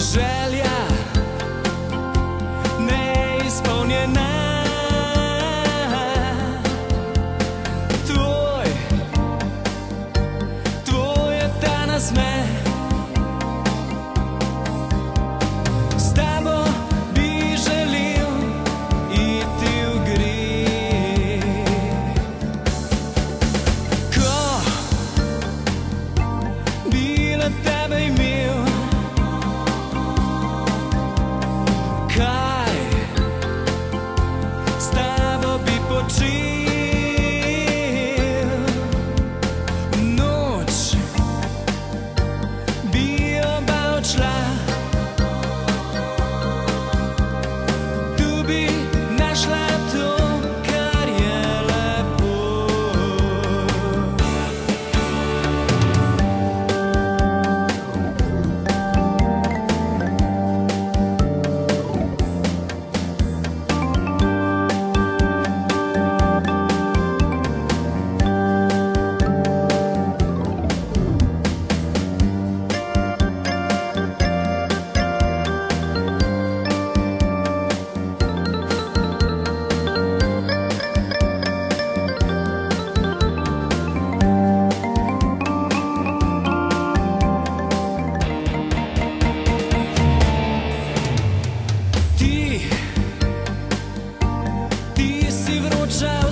że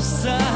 sun.